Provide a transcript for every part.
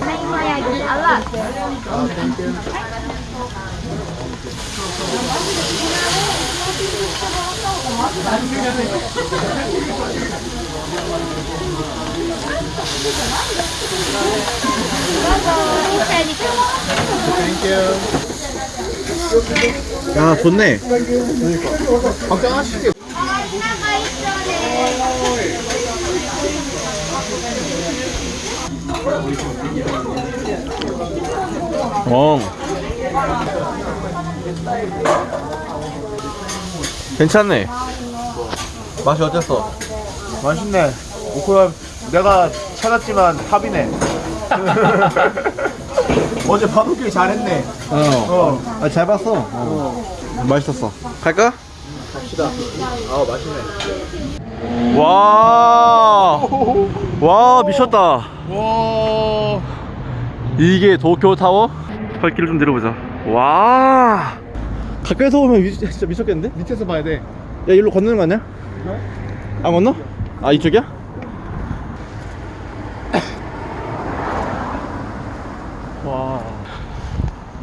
사이마야기 알라 야 좋네. 그러니까. 걱정하시지. 어 괜찮네 맛이 어땠어? 맛있네. 오코야 내가 찾았지만 탑이네. 어제 바둑길 잘했네. 어. 어잘 봤어 어. 맛있었어 갈까? 갑시다. 아 맛있네. 와, 와 미쳤다. 와. 이게 도쿄 타워? 발길을 좀 내려보자. 와, 가까이서 보면 미, 진짜 미쳤겠는데? 밑에서 봐야 돼. 야, 일로 건너는 거 아니야? 안 건너? 아, 이쪽이야? 와.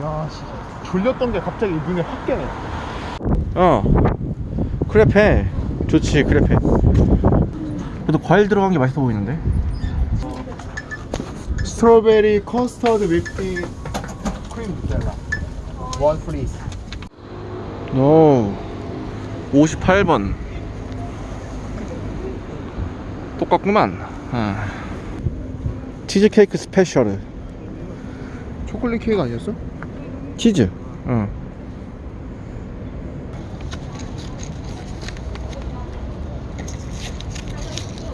야 진짜 졸렸던 게 갑자기 눈에 확 깨네. 어, 크레페. 좋지, 크레페. 그래도 과일 들어간 게 맛있어 보이는데? strawberry 커스터드 whipping 크림 누텔라. one free. 오, 58번. 똑같구만. 아. 치즈케이크 special. 초콜릿 케이크 아니었어? 치즈. 응.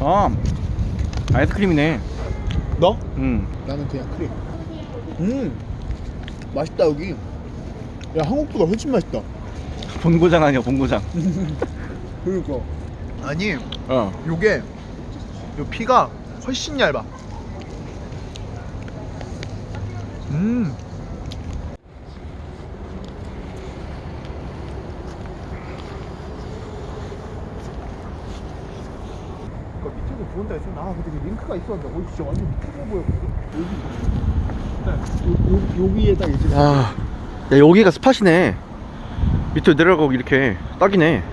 아, 아이스크림이네. 너? 응. 나는 그냥 크림. 음. 맛있다 여기. 야 한국보다 훨씬 맛있다. 본고장 아니야, 본고장. 그러니까. 아니 어. 요게 요 피가 훨씬 얇아. 음. 보온다 했었나? 아, 근데 그 링크가 있었는데, 오, 진짜 완전 크게 보였거든? 여기. 요, 요, 여기에 딱 이제. 야, 야, 여기가 스팟이네. 밑으로 내려가고 이렇게 딱이네.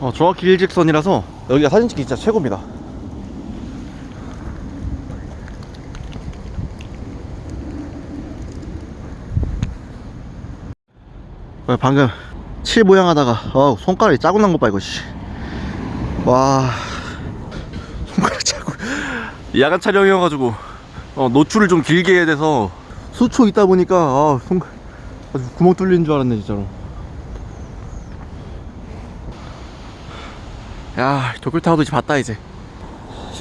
어, 정확히 일직선이라서 여기가 사진 찍기 진짜 최고입니다. 방금 칠 모양 하다가 어, 손가락이 짜고 난 것 봐 이거 씨. 와. 손가락 짜고. 야간 촬영이어가지고 어, 노출을 좀 길게 해야 돼서. 수초 있다 보니까 아, 손 아주 구멍 뚫린 줄 알았네 진짜로. 야 도쿄타워도 이제 봤다 이제.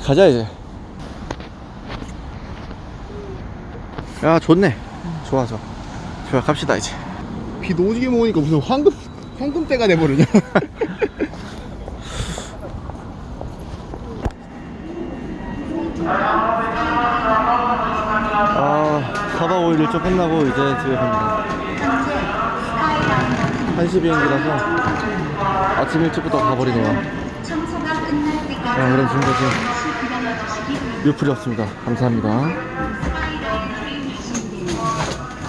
가자 이제. 야 좋네. 좋아 좋아. 좋아 갑시다 이제 비 오지게 먹으니까 무슨 황금, 황금때가 돼버리냐? 아 4박 5일 일정 끝나고 이제 집에 갑니다. 1시 비행기라서 아침 일찍부터 가버리네요. 아, 그럼 지금까지 유풀이었습니다. 감사합니다